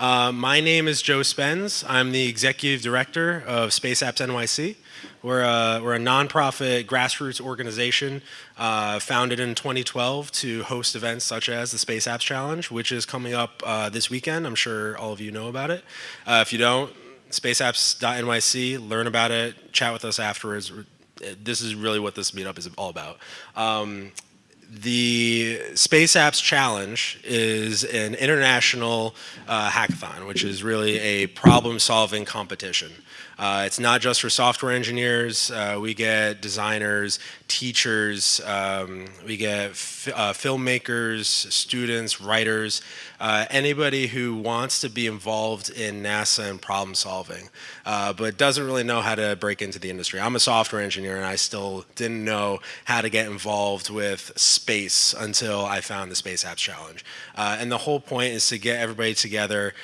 Uh, my name is Joe Spence. I'm the executive director of Space Apps NYC. We're a, we're a nonprofit grassroots organization uh, founded in 2012 to host events such as the Space Apps Challenge, which is coming up uh, this weekend. I'm sure all of you know about it. Uh, if you don't, spaceapps.nyc, learn about it, chat with us afterwards. This is really what this meetup is all about. Um, the Space Apps Challenge is an international uh, hackathon, which is really a problem-solving competition. Uh, it's not just for software engineers. Uh, we get designers, teachers, um, we get uh, filmmakers, students, writers, uh, anybody who wants to be involved in NASA and problem solving, uh, but doesn't really know how to break into the industry. I'm a software engineer and I still didn't know how to get involved with space until I found the Space Apps Challenge. Uh, and the whole point is to get everybody together,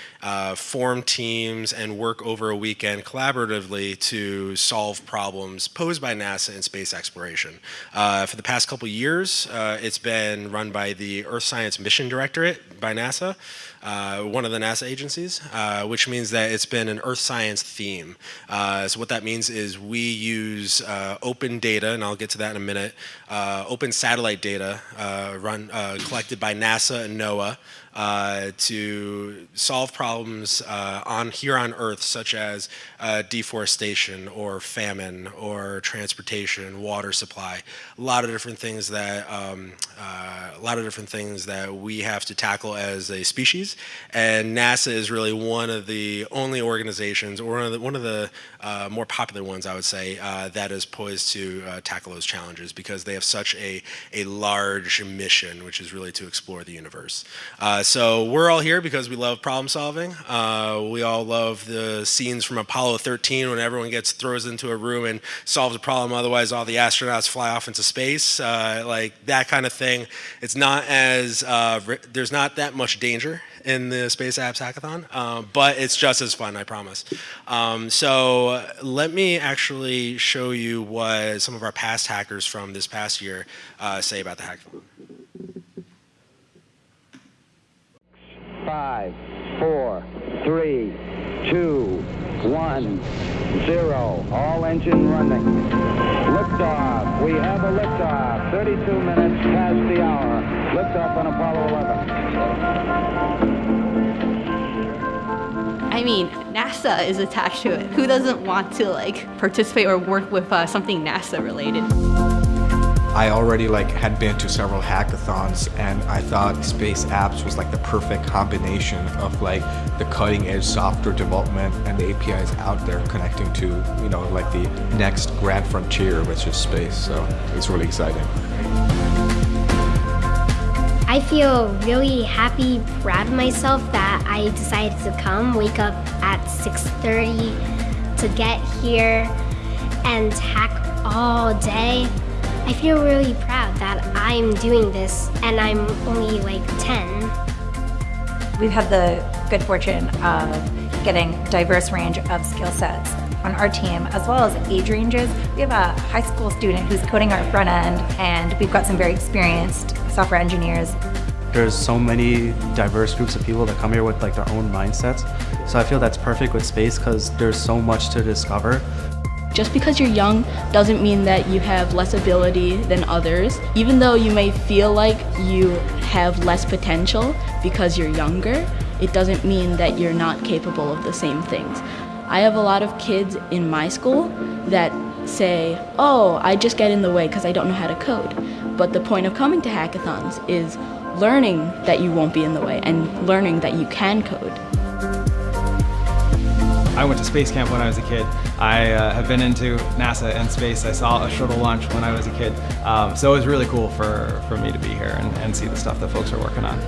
form teams, and work over a weekend collaboratively to solve problems posed by NASA in space exploration. Uh, for the past couple years, uh, it's been run by the Earth Science Mission Directorate by NASA, uh, one of the NASA agencies, uh, which means that it's been an Earth science theme. Uh, so what that means is we use uh, open data, and I'll get to that in a minute, open satellite data run collected by NASA and NOAA, uh, to solve problems uh, on here on Earth, such as uh, deforestation or famine or transportation, water supply. A lot of different things that um, uh, a lot of different things that we have to tackle as a species. And NASA is really one of the only organizations, or one of the, one of the uh, more popular ones, I would say, uh, that is poised to tackle those challenges because they have such a a large mission, which is really to explore the universe so we're all here because we love problem solving. Uh, we all love the scenes from Apollo 13 when everyone gets throws into a room and solves a problem. Otherwise, all the astronauts fly off into space. Uh, like that kind of thing. It's not as uh, there's not that much danger in the Space Apps Hackathon, uh, but it's just as fun, I promise. Um, so let me actually show you what some of our past hackers from this past year uh, say about the hackathon. Five, four, three, two, one, zero. All engine running. Liftoff. We have a liftoff. 32 minutes past the hour. Liftoff on Apollo 11. I mean, NASA is attached to it. Who doesn't want to like participate or work with uh, something NASA related? I already like had been to several hackathons and I thought Space Apps was like the perfect combination of like the cutting edge software development and the APIs out there connecting to, you know, like the next grand frontier, which is space. So it's really exciting. I feel really happy, proud of myself that I decided to come, wake up at 6.30 to get here and hack all day. I feel really proud that I'm doing this and I'm only like 10. We've had the good fortune of getting diverse range of skill sets on our team as well as age ranges. We have a high school student who's coding our front end and we've got some very experienced software engineers. There's so many diverse groups of people that come here with like their own mindsets. So I feel that's perfect with space because there's so much to discover. Just because you're young doesn't mean that you have less ability than others. Even though you may feel like you have less potential because you're younger, it doesn't mean that you're not capable of the same things. I have a lot of kids in my school that say, oh, I just get in the way because I don't know how to code. But the point of coming to hackathons is learning that you won't be in the way and learning that you can code. I went to space camp when I was a kid. I uh, have been into NASA and space. I saw a shuttle launch when I was a kid. Um, so it was really cool for, for me to be here and, and see the stuff that folks are working on.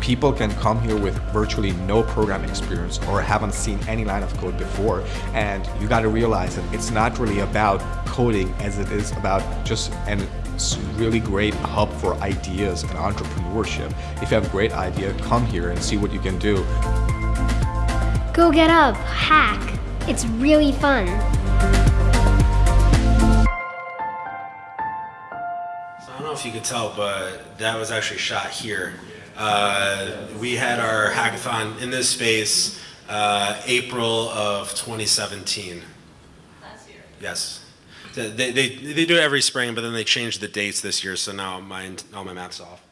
People can come here with virtually no programming experience or haven't seen any line of code before and you got to realize that it's not really about coding as it is about just an really great hub for ideas and entrepreneurship. If you have a great idea, come here and see what you can do. Go get up, hack. It's really fun. So I don't know if you could tell, but that was actually shot here. Uh, we had our hackathon in this space uh, April of 2017. Last year. Yes. They, they, they do it every spring, but then they changed the dates this year, so now my, all my math's off.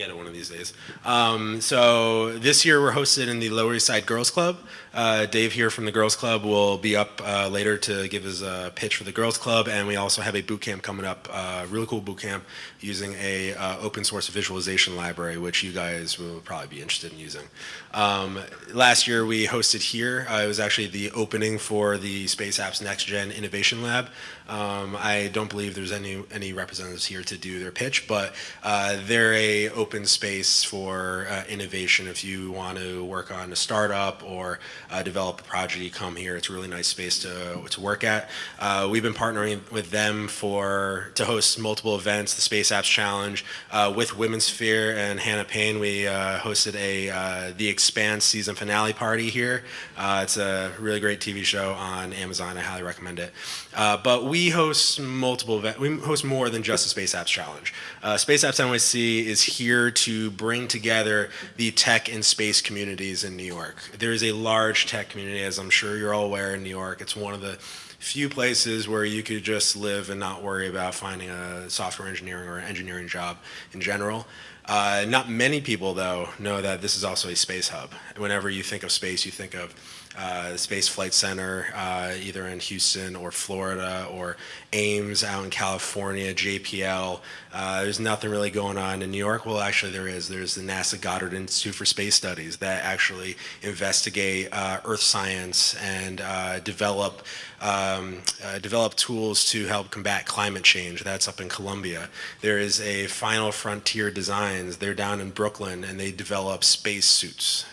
Get it one of these days. Um, so this year we're hosted in the Lower East Side Girls Club. Uh, Dave here from the Girls Club will be up uh, later to give his uh, pitch for the Girls Club, and we also have a boot camp coming up, uh, really cool boot camp using a uh, open source visualization library, which you guys will probably be interested in using. Um, last year we hosted here. Uh, it was actually the opening for the Space Apps Next Gen Innovation Lab. Um, I don't believe there's any any representatives here to do their pitch, but they're a open space for innovation. If you want to work on a startup or uh, develop a project, you come here. It's a really nice space to, to work at. Uh, we've been partnering with them for to host multiple events, the Space Apps Challenge. Uh, with Women's Sphere and Hannah Payne, we uh, hosted a uh, The Expanse season finale party here. Uh, it's a really great TV show on Amazon. I highly recommend it. but we host multiple events. We host more than just the Space Apps Challenge. Space Apps NYC is here to bring together the tech and space communities in New York. There is a large tech community, as I'm sure you're all aware in New York. It's one of the few places where you could just live and not worry about finding a software engineering or an engineering job in general. Uh, not many people, though, know that this is also a space hub. Whenever you think of space, you think of uh, Space Flight Center, uh, either in Houston or Florida, or Ames out in California, JPL. Uh, there's nothing really going on in New York. Well, actually, there is. There's the NASA Goddard Institute for Space Studies that actually investigate uh, Earth science and uh, develop um, uh, develop tools to help combat climate change. That's up in Columbia. There is a Final Frontier Designs. They're down in Brooklyn, and they develop space suits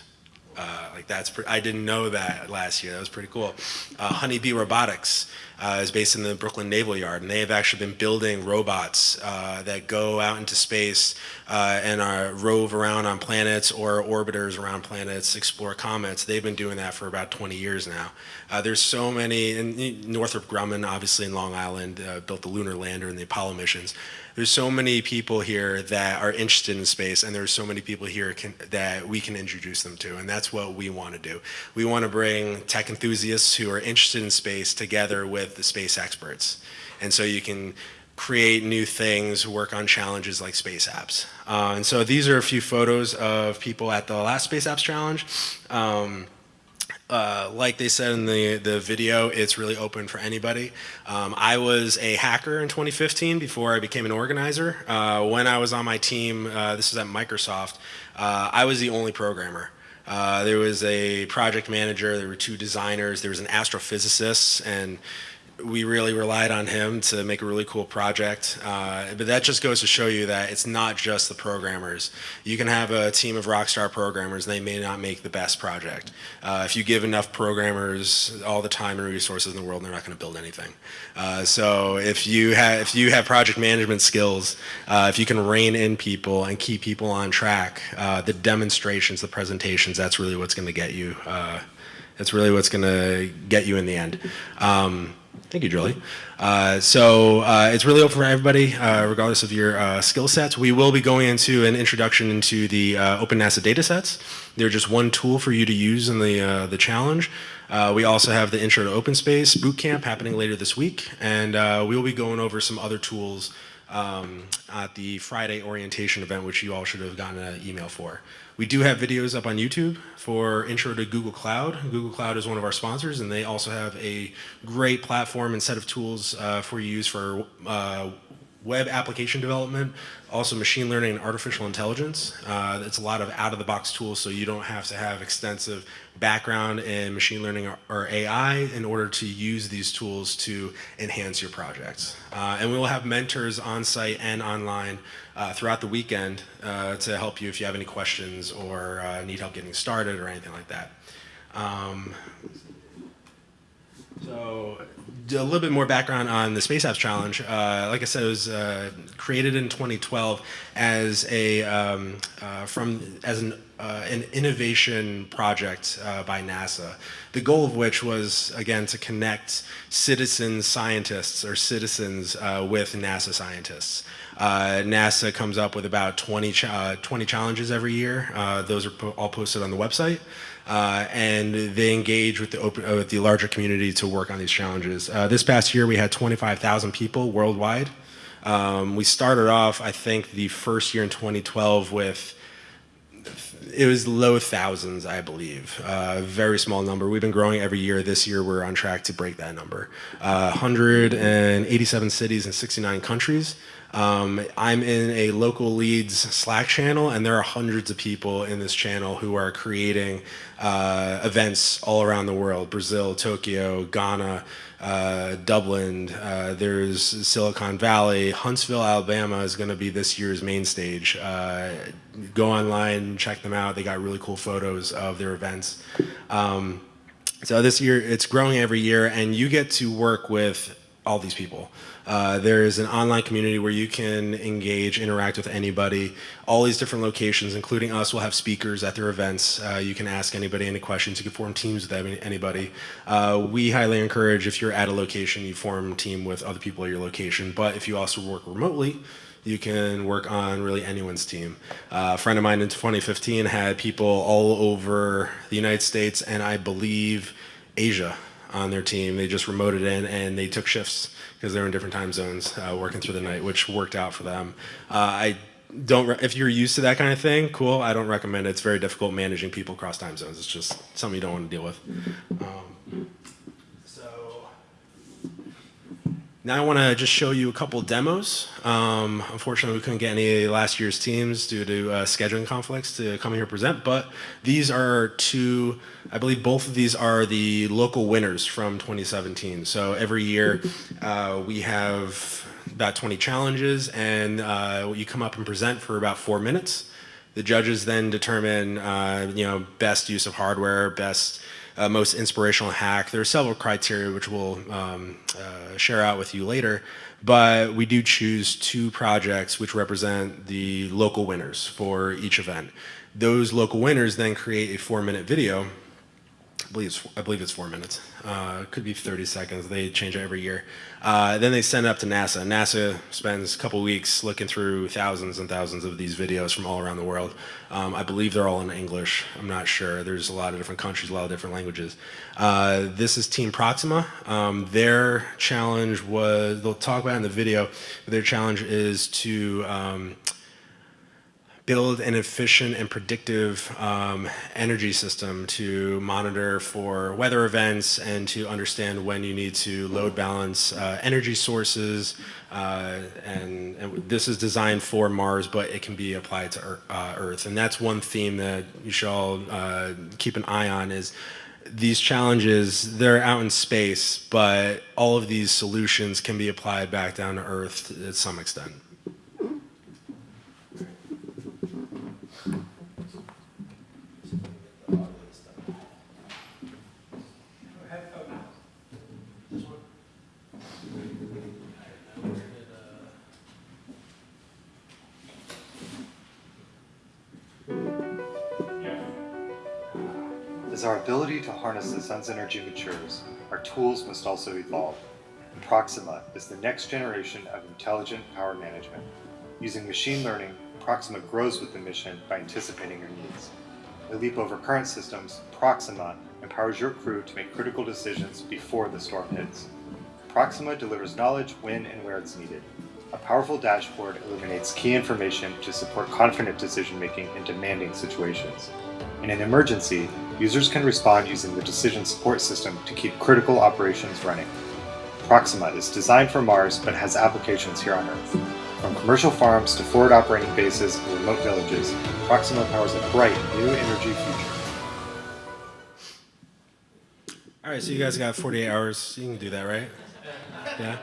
uh, like that's I didn't know that last year. That was pretty cool. Uh, Honeybee Robotics uh, is based in the Brooklyn Naval Yard, and they have actually been building robots uh, that go out into space uh, and are, rove around on planets or orbiters around planets, explore comets. They've been doing that for about 20 years now. Uh, there's so many, and Northrop Grumman, obviously in Long Island, built the lunar lander and the Apollo missions there's so many people here that are interested in space and there's so many people here can, that we can introduce them to and that's what we want to do. We want to bring tech enthusiasts who are interested in space together with the space experts. And so you can create new things, work on challenges like space apps. Uh, and so these are a few photos of people at the last Space Apps Challenge. Um, uh, like they said in the, the video, it's really open for anybody. Um, I was a hacker in 2015 before I became an organizer. Uh, when I was on my team, uh, this is at Microsoft, uh, I was the only programmer. Uh, there was a project manager, there were two designers, there was an astrophysicist, and we really relied on him to make a really cool project. Uh, but that just goes to show you that it's not just the programmers. You can have a team of rockstar programmers and they may not make the best project. Uh, if you give enough programmers all the time and resources in the world, they're not going to build anything. Uh, so if you have if you have project management skills, uh, if you can rein in people and keep people on track, uh, the demonstrations, the presentations, that's really what's going to get you. Uh, that's really what's going to get you in the end. Um, Thank you, Julie. Uh, so uh, it's really open for everybody, uh, regardless of your uh, skill sets. We will be going into an introduction into the uh, Open NASA datasets. They're just one tool for you to use in the, uh, the challenge. we also have the Intro to Open Space Bootcamp happening later this week, and we will be going over some other tools um, at the Friday orientation event, which you all should have gotten an email for. We do have videos up on YouTube for Intro to Google Cloud. Google Cloud is one of our sponsors, and they also have a great platform and set of tools uh, for you use for uh, web application development, also machine learning and artificial intelligence. Uh, it's a lot of out-of-the-box tools, so you don't have to have extensive background in machine learning or, or AI in order to use these tools to enhance your projects. Uh, and we will have mentors on site and online uh, throughout the weekend uh, to help you if you have any questions or uh, need help getting started or anything like that. Um, so a little bit more background on the Space Apps Challenge. Uh, like I said, it was uh, created in 2012 as a um, uh, from as an uh, an innovation project uh, by NASA. The goal of which was, again, to connect citizen scientists or citizens uh, with NASA scientists. Uh, NASA comes up with about 20, ch uh, 20 challenges every year. Uh, those are po all posted on the website. Uh, and they engage with the, open, with the larger community to work on these challenges. This past year, we had 25,000 people worldwide. Um, we started off, I think, the first year in 2012 with it was low thousands, I believe. Uh, very small number. We've been growing every year. This year, we're on track to break that number. Uh, 187 cities and 69 countries. Um, I'm in a local leads Slack channel, and there are hundreds of people in this channel who are creating uh, events all around the world Brazil, Tokyo, Ghana, uh, Dublin, uh, there's Silicon Valley. Huntsville, Alabama is going to be this year's main stage. Uh, go online, check them out. They got really cool photos of their events. Um, so this year, it's growing every year, and you get to work with all these people. Uh, there is an online community where you can engage, interact with anybody. All these different locations, including us, will have speakers at their events. Uh, you can ask anybody any questions. You can form teams with anybody. Uh, we highly encourage if you're at a location, you form a team with other people at your location. But if you also work remotely, you can work on really anyone's team. Uh, a friend of mine in 2015 had people all over the United States and I believe Asia on their team. They just remoted in and they took shifts because they're in different time zones uh, working through the night, which worked out for them. Uh, I don't, if you're used to that kind of thing, cool. I don't recommend it. It's very difficult managing people across time zones. It's just something you don't want to deal with. Um, Now I want to just show you a couple demos. Um, unfortunately, we couldn't get any last year's teams due to uh, scheduling conflicts to come here present, but these are two, I believe both of these are the local winners from 2017. So every year uh, we have about 20 challenges and uh, you come up and present for about four minutes. The judges then determine, uh, you know, best use of hardware, best uh, most inspirational hack. There are several criteria which we'll um, uh, share out with you later, but we do choose two projects which represent the local winners for each event. Those local winners then create a four minute video I believe it's, I believe it's four minutes. Uh, could be 30 seconds. They change it every year. Uh, then they send it up to NASA. NASA spends a couple weeks looking through thousands and thousands of these videos from all around the world. Um, I believe they're all in English. I'm not sure. There's a lot of different countries, a lot of different languages. Uh, this is Team Proxima. Um, their challenge was, they'll talk about in the video, their challenge is to um, build an efficient and predictive um, energy system to monitor for weather events and to understand when you need to load balance uh, energy sources. Uh, and, and, this is designed for Mars, but it can be applied to Earth. Uh, Earth. And that's one theme that you should all uh, keep an eye on is these challenges, they're out in space, but all of these solutions can be applied back down to Earth at some extent. As our ability to harness the sun's energy matures, our tools must also evolve. And Proxima is the next generation of intelligent power management. Using machine learning, Proxima grows with the mission by anticipating your needs. A leap over current systems, Proxima empowers your crew to make critical decisions before the storm hits. Proxima delivers knowledge when and where it's needed. A powerful dashboard illuminates key information to support confident decision-making in demanding situations. In an emergency, users can respond using the decision support system to keep critical operations running. Proxima is designed for Mars but has applications here on Earth. From commercial farms to forward operating bases and remote villages, Proxima powers a bright new energy future. All right, so you guys got 48 hours. You can do that, right? Yeah.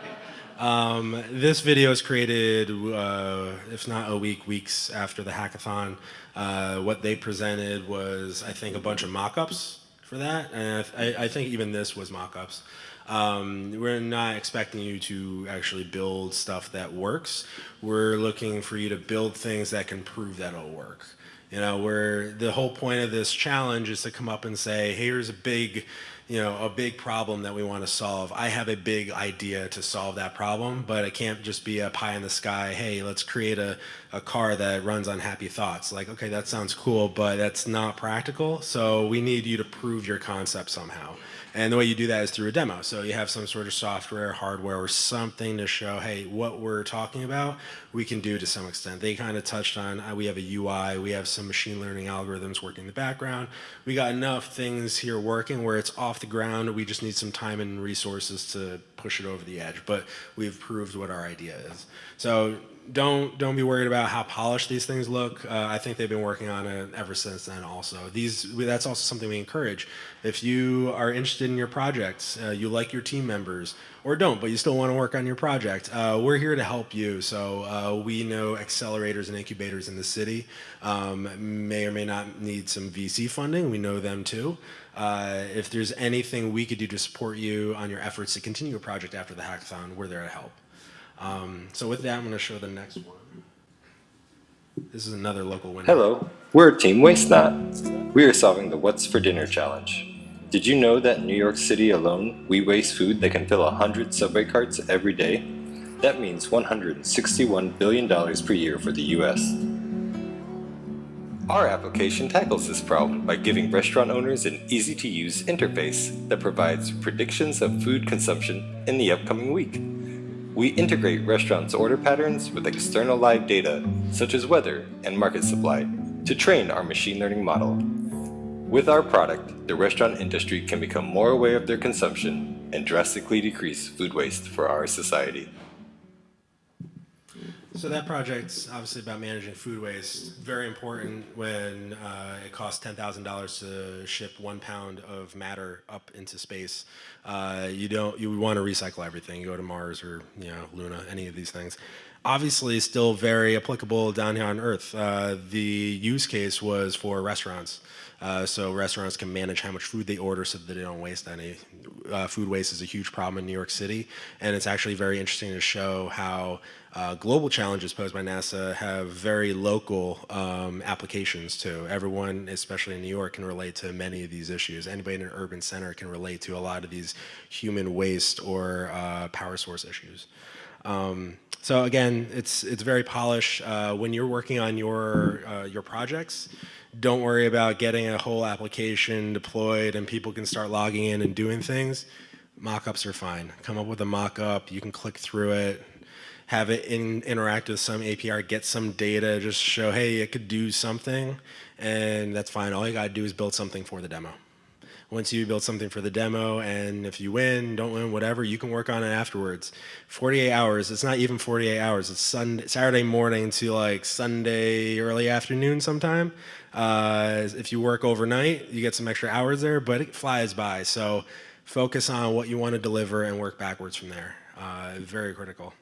Um, this video is created, uh, if not a week, weeks after the hackathon. Uh, what they presented was, I think, a bunch of mock-ups for that, and I, I, think even this was mock-ups. Um, we're not expecting you to actually build stuff that works. We're looking for you to build things that can prove that it'll work. You know, where the whole point of this challenge is to come up and say, hey, here's a big, you know, a big problem that we want to solve. I have a big idea to solve that problem, but it can't just be a pie in the sky. Hey, let's create a, a car that runs on happy thoughts. Like, okay, that sounds cool, but that's not practical. So we need you to prove your concept somehow. And the way you do that is through a demo. So you have some sort of software, hardware, or something to show, hey, what we're talking about, we can do to some extent. They kind of touched on, uh, we have a UI, we have some machine learning algorithms working in the background. We got enough things here working where it's off the ground. We just need some time and resources to push it over the edge. But we've proved what our idea is. So don't don't be worried about how polished these things look. Uh, I think they've been working on it ever since then. Also, these that's also something we encourage. If you are interested in your projects, uh, you like your team members, or don't, but you still want to work on your project, uh, we're here to help you. So uh, we know accelerators and incubators in the city um, may or may not need some VC funding. We know them too. Uh, if there's anything we could do to support you on your efforts to continue a project after the hackathon, we're there to help. Um, so with that, I'm going to show the next one. This is another local winner. Hello, we're Team Waste Not. We are solving the What's for Dinner challenge. Did you know that in New York City alone, we waste food that can fill 100 subway carts every day? That means $161 billion per year for the US. Our application tackles this problem by giving restaurant owners an easy-to-use interface that provides predictions of food consumption in the upcoming week. We integrate restaurants' order patterns with external live data, such as weather and market supply, to train our machine learning model. With our product, the restaurant industry can become more aware of their consumption and drastically decrease food waste for our society. So that project's obviously about managing food waste. Very important when uh, it costs ten thousand dollars to ship one pound of matter up into space. Uh, you don't. You want to recycle everything. You go to Mars or you know Luna, any of these things. Obviously, still very applicable down here on Earth. Uh, the use case was for restaurants. Uh, so restaurants can manage how much food they order so that they don't waste any. Uh, food waste is a huge problem in New York City, and it's actually very interesting to show how uh, global challenges posed by NASA have very local um, applications too. Everyone, especially in New York, can relate to many of these issues. Anybody in an urban center can relate to a lot of these human waste or uh, power source issues. Um, so again, it's it's very polished. Uh, when you're working on your uh, your projects, don't worry about getting a whole application deployed and people can start logging in and doing things. Mockups are fine. Come up with a mockup. You can click through it, have it in, interact with some API, get some data, just show, hey, it could do something, and that's fine. All you gotta do is build something for the demo. Once you build something for the demo, and if you win, don't win, whatever, you can work on it afterwards. 48 hours, it's not even 48 hours, it's Sunday, Saturday morning to like Sunday early afternoon sometime. Uh, if you work overnight, you get some extra hours there, but it flies by. So focus on what you want to deliver and work backwards from there. Uh, very critical.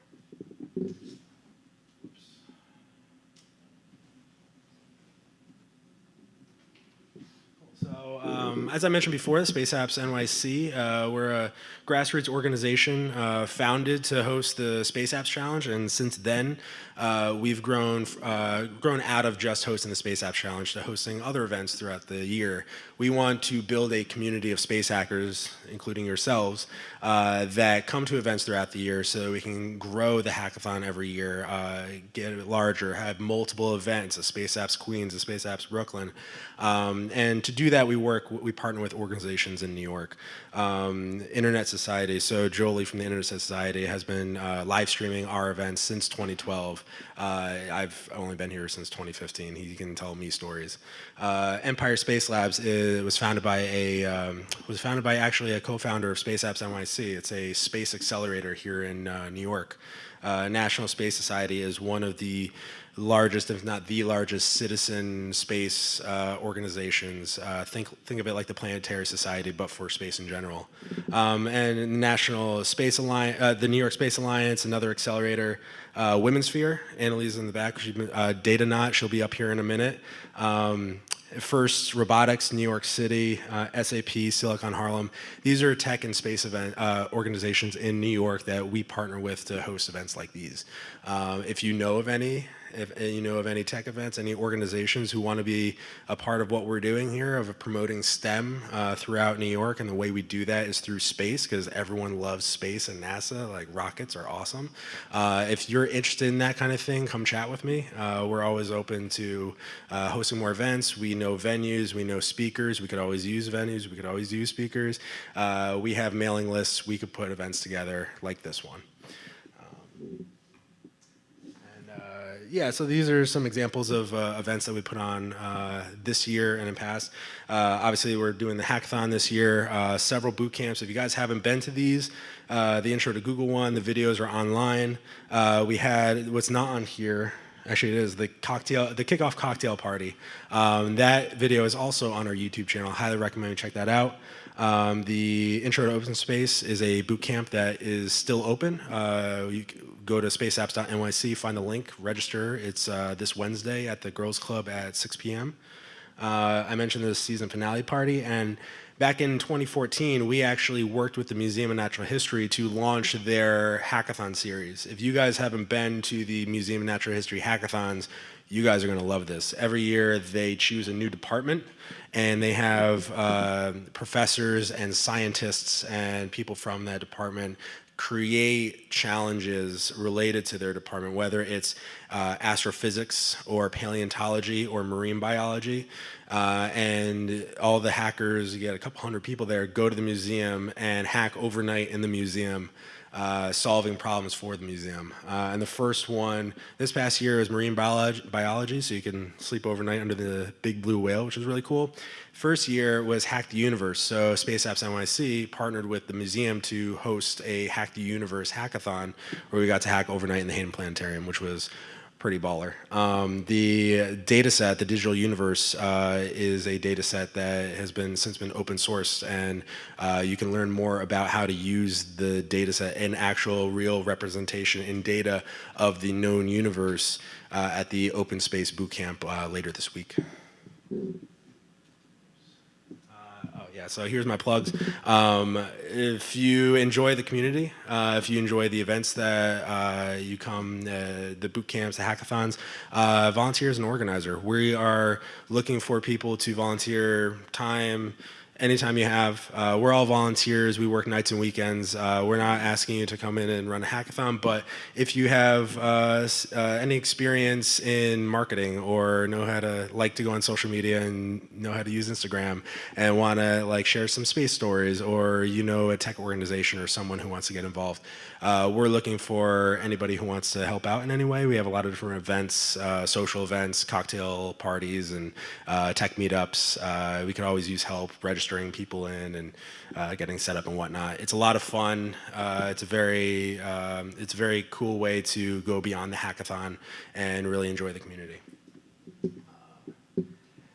So, um, as I mentioned before, Space Apps NYC, uh, we're a grassroots organization uh, founded to host the Space Apps Challenge, and since then, uh, we've grown uh, grown out of just hosting the Space Apps Challenge to hosting other events throughout the year. We want to build a community of space hackers, including yourselves, uh, that come to events throughout the year so we can grow the hackathon every year, uh, get larger, have multiple events, a Space Apps Queens, a Space Apps Brooklyn. Um, and to do that, we work, we partner with organizations in New York. Um, Internet Society, so Joly from the Internet Society has been uh, live streaming our events since 2012. Uh, I've only been here since 2015. He can tell me stories. Uh, Empire Space Labs is, was founded by a um, was founded by actually a co-founder of Space Apps NYC. It's a space accelerator here in uh, New York. Uh, National Space Society is one of the largest, if not the largest, citizen space uh, organizations. Uh, think think of it like the Planetary Society, but for space in general. Um, and National Space Alliance, uh, the New York Space Alliance, another accelerator. Uh, Women's Sphere, Annalise in the back. Been, uh, Data Knot, she'll be up here in a minute. Um, First Robotics, New York City, uh, SAP, Silicon Harlem. These are tech and space event uh, organizations in New York that we partner with to host events like these. Uh, if you know of any, if uh, you know of any tech events, any organizations who want to be a part of what we're doing here of promoting STEM uh, throughout New York, and the way we do that is through space because everyone loves space and NASA. Like rockets are awesome. Uh, if you're interested in that kind of thing, come chat with me. Uh, we're always open to uh, hosting more events. We know venues, we know speakers. We could always use venues. We could always use speakers. Uh, we have mailing lists. We could put events together like this one. Um, yeah, so these are some examples of uh, events that we put on uh, this year and in past. Uh, obviously, we're doing the hackathon this year, uh, several boot camps. If you guys haven't been to these, uh, the intro to Google one, the videos are online. We had, what's not on here, actually it is, the cocktail, the kickoff cocktail party. Um, that video is also on our YouTube channel. Highly recommend you check that out. Um, the Intro to Open Space is a boot camp that is still open. Uh, you go to spaceapps.nyc, find the link, register. It's uh, this Wednesday at the Girls Club at 6 p.m. Uh, I mentioned the season finale party, and back in 2014, we actually worked with the Museum of Natural History to launch their hackathon series. If you guys haven't been to the Museum of Natural History hackathons, you guys are going to love this. Every year they choose a new department and they have uh, professors and scientists and people from that department create challenges related to their department, whether it's uh, astrophysics or paleontology or marine biology. Uh, and all the hackers, you get a couple hundred people there, go to the museum and hack overnight in the museum uh, solving problems for the museum. Uh, and the first one this past year is marine biology, biology, so you can sleep overnight under the big blue whale, which is really cool. First year was Hack the Universe. So Space Apps NYC partnered with the museum to host a Hack the Universe hackathon where we got to hack overnight in the Hayden Planetarium, which was pretty baller. Um, the data set, the digital universe, uh, is a data set that has been since been open sourced and uh, you can learn more about how to use the data set in actual real representation in data of the known universe uh, at the Open Space Bootcamp uh, later this week. Yeah, so here's my plugs. Um, if you enjoy the community, uh, if you enjoy the events that uh, you come, uh, the boot camps, the hackathons, uh, volunteer as an organizer. We are looking for people to volunteer time, anytime you have. Uh, we're all volunteers. We work nights and weekends. Uh, we're not asking you to come in and run a hackathon, but if you have uh, uh, any experience in marketing or know how to like to go on social media and know how to use Instagram and want to like share some space stories or you know a tech organization or someone who wants to get involved, uh, we're looking for anybody who wants to help out in any way. We have a lot of different events, uh, social events, cocktail parties, and tech meetups. we could always use help registering people in and uh, getting set up and whatnot. It's a lot of fun. Uh, it's a very um, it's a very cool way to go beyond the hackathon and really enjoy the community.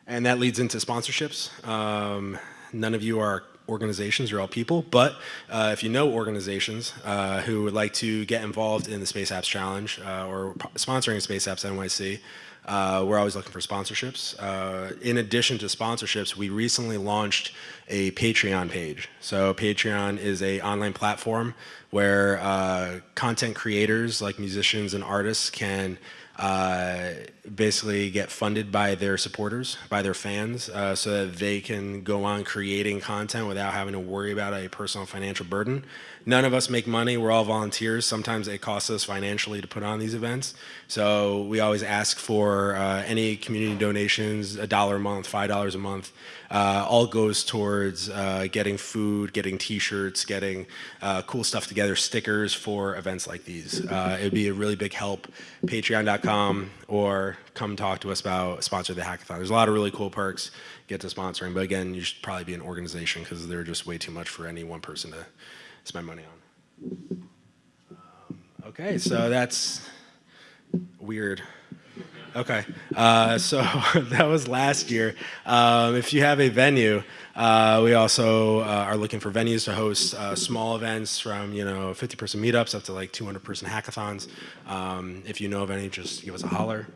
And that leads into sponsorships. Um, none of you are organizations, you're all people, but uh, if you know organizations uh, who would like to get involved in the Space Apps Challenge uh, or sponsoring Space Apps NYC, uh, we're always looking for sponsorships. Uh, in addition to sponsorships, we recently launched a Patreon page. So Patreon is a online platform where content creators like musicians and artists can uh, basically get funded by their supporters, by their fans, uh, so that they can go on creating content without having to worry about a personal financial burden. None of us make money, we're all volunteers. Sometimes it costs us financially to put on these events. So we always ask for uh, any community donations, a dollar a month, five dollars a month, uh, all goes towards uh, getting food, getting t-shirts, getting uh, cool stuff together, stickers for events like these. Uh, it would be a really big help. Patreon.com or come talk to us about sponsor the hackathon. There's a lot of really cool perks get to sponsoring, but again, you should probably be an organization because they're just way too much for any one person to spend money on. Um, okay, so that's weird. Okay, uh, so that was last year. Um, if you have a venue, uh, we also uh, are looking for venues to host uh, small events from you know 50 person meetups up to like 200 person hackathons. Um, if you know of any, just give us a holler.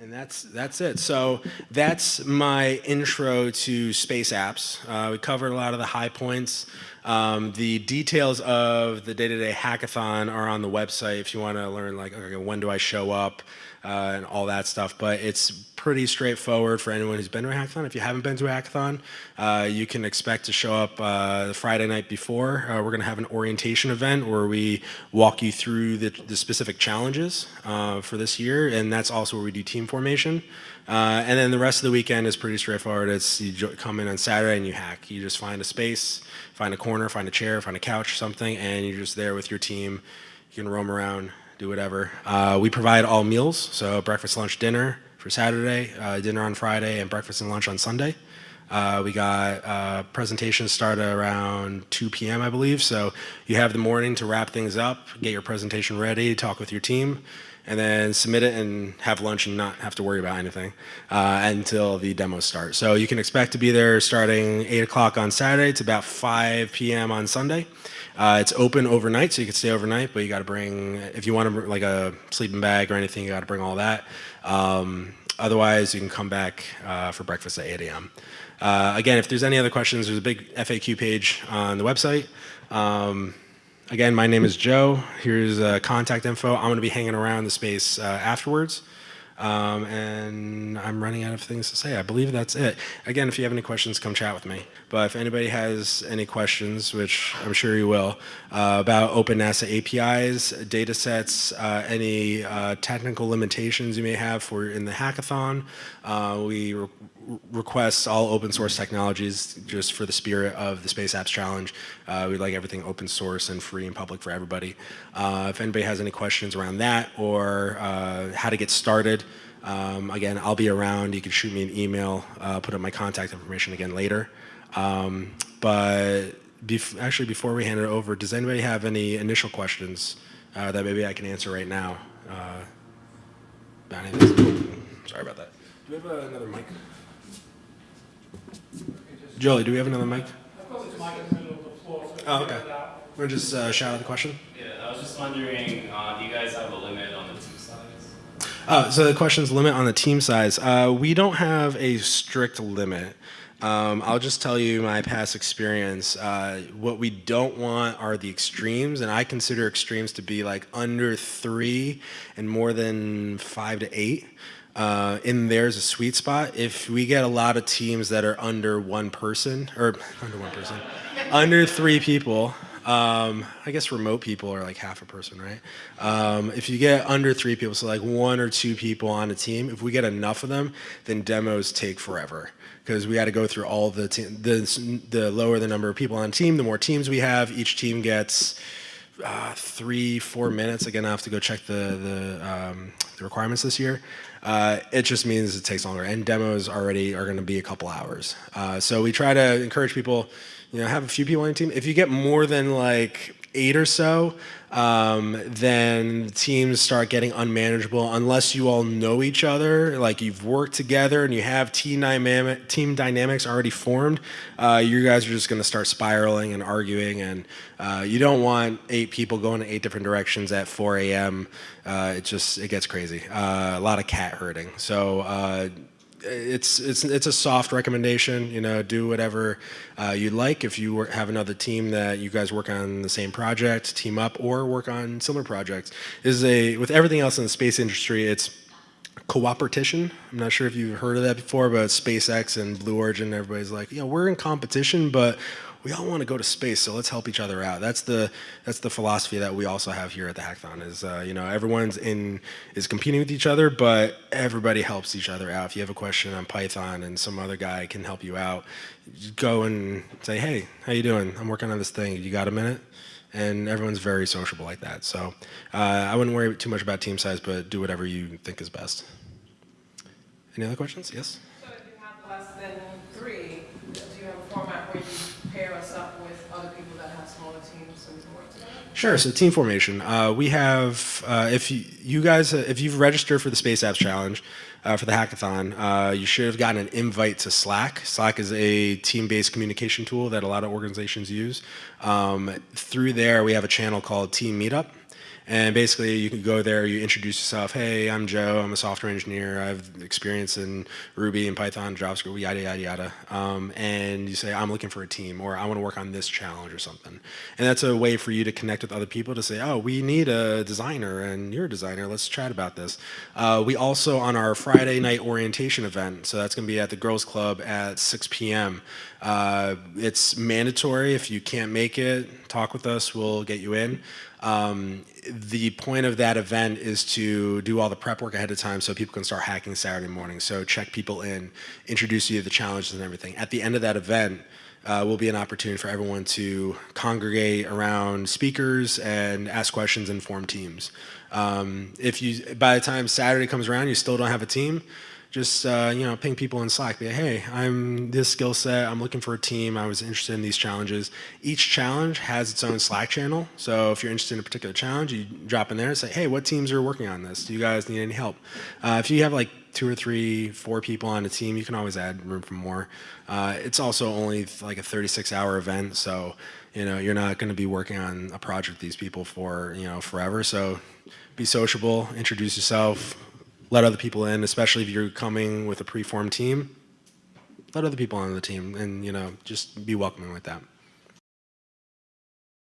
And that's that's it. So that's my intro to space apps. Uh, we covered a lot of the high points. Um, the details of the day-to-day hackathon are on the website if you want to learn like okay, when do I show up uh, and all that stuff. But it's pretty straightforward for anyone who's been to a hackathon. If you haven't been to a hackathon, uh, you can expect to show up uh, the Friday night before. Uh, we're going to have an orientation event where we walk you through the, the specific challenges uh, for this year, and that's also where we do team formation. Uh, and then the rest of the weekend is pretty straightforward. It's you come in on Saturday and you hack. You just find a space, find a corner, find a chair, find a couch, something, and you're just there with your team. You can roam around, do whatever. Uh, we provide all meals, so breakfast, lunch, dinner for Saturday, uh, dinner on Friday, and breakfast and lunch on Sunday. Uh, we got uh, presentations start around 2 p.m., I believe. So you have the morning to wrap things up, get your presentation ready, talk with your team, and then submit it and have lunch and not have to worry about anything uh, until the demos start. So you can expect to be there starting 8 o'clock on Saturday to about 5 p.m. on Sunday. Uh, it's open overnight, so you can stay overnight, but you got to bring, if you want to, like a sleeping bag or anything, you got to bring all that. Um, otherwise, you can come back uh, for breakfast at 8 a.m. Uh, again, if there's any other questions, there's a big FAQ page on the website. Um, again, my name is Joe. Here's uh, contact info. I'm going to be hanging around the space uh, afterwards. Um, and I'm running out of things to say. I believe that's it. Again, if you have any questions, come chat with me. But if anybody has any questions, which I'm sure you will, uh, about Open NASA APIs, data sets, uh, any uh, technical limitations you may have for in the hackathon, uh, we re request all open source technologies just for the spirit of the Space Apps Challenge. Uh, we like everything open source and free and public for everybody. Uh, if anybody has any questions around that or how to get started, um, again, I'll be around. You can shoot me an email, put up my contact information again later. Um, but bef actually, before we hand it over, does anybody have any initial questions uh, that maybe I can answer right now? Uh, sorry about that. Do we have uh, another mic? Joly, do we have another mic? Oh, okay. We're just uh, shout out the question. Yeah, I was just wondering, uh, do you guys have a limit on the team size? Uh, so the question's limit on the team size. Uh, we don't have a strict limit. Um, I'll just tell you my past experience. Uh, what we don't want are the extremes, and I consider extremes to be like under three and more than five to eight. Uh, in there's a sweet spot. If we get a lot of teams that are under one person, or under one person, under three people, um, I guess remote people are like half a person, right? Um, if you get under three people, so like one or two people on a team, if we get enough of them, then demos take forever because we had to go through all the, the the lower the number of people on team, the more teams we have. Each team gets uh, three, four minutes. Again, I have to go check the the, um, the requirements this year. Uh, it just means it takes longer, and demos already are going to be a couple hours. Uh, so we try to encourage people, you know, have a few people on your team. If you get more than like eight or so, um, then teams start getting unmanageable unless you all know each other, like you've worked together and you have team, team dynamics already formed, uh, you guys are just going to start spiraling and arguing and uh, you don't want eight people going in eight different directions at 4 a.m. Uh, it just, it gets crazy. Uh, a lot of cat herding. So uh, it's it's it's a soft recommendation. You know, do whatever uh, you'd like. If you have another team that you guys work on the same project, team up, or work on similar projects. Is a with everything else in the space industry, it's cooperation. I'm not sure if you've heard of that before, but SpaceX and Blue Origin, everybody's like, know, we're in competition, but we all want to go to space, so let's help each other out. That's the that's the philosophy that we also have here at the hackathon. Is uh, you know everyone's in is competing with each other, but everybody helps each other out. If you have a question on Python and some other guy can help you out, go and say, hey, how you doing? I'm working on this thing. You got a minute? And everyone's very sociable like that. So uh, I wouldn't worry too much about team size, but do whatever you think is best. Any other questions? Yes. So if you have less than three, do you have a format where you pair us up with other people that have smaller teams so we can work together? Sure. So team formation. Uh, we have, uh, if you, you guys, uh, if you've registered for the Space Apps Challenge uh, for the hackathon, uh, you should have gotten an invite to Slack. Slack is a team-based communication tool that a lot of organizations use. Um, through there, we have a channel called Team Meetup. And basically, you can go there, you introduce yourself. Hey, I'm Joe. I'm a software engineer. I have experience in Ruby and Python, JavaScript, yada yada yada. Um, and you say, I'm looking for a team, or I want to work on this challenge or something. And that's a way for you to connect with other people to say, oh, we need a designer, and you're a designer. Let's chat about this. Uh, we also on our Friday night orientation event. So that's going to be at the Girls Club at 6 p.m. Uh, it's mandatory. If you can't make it, talk with us. We'll get you in. Um, the point of that event is to do all the prep work ahead of time so people can start hacking Saturday morning. So check people in, introduce you to the challenges and everything. At the end of that event, uh, will be an opportunity for everyone to congregate around speakers and ask questions and form teams. Um, if you, by the time Saturday comes around, you still don't have a team, just uh, you know ping people in Slack. Be like, hey, I'm this skill set. I'm looking for a team. I was interested in these challenges. Each challenge has its own Slack channel. So if you're interested in a particular challenge, you drop in there and say, hey, what teams are working on this? Do you guys need any help? Uh, if you have like two or three, four people on a team, you can always add room for more. Uh, it's also only like a 36-hour event, so you know you're not going to be working on a project with these people for you know forever. So be sociable, introduce yourself, let other people in, especially if you're coming with a preformed team. Let other people on the team, and you know just be welcoming with that.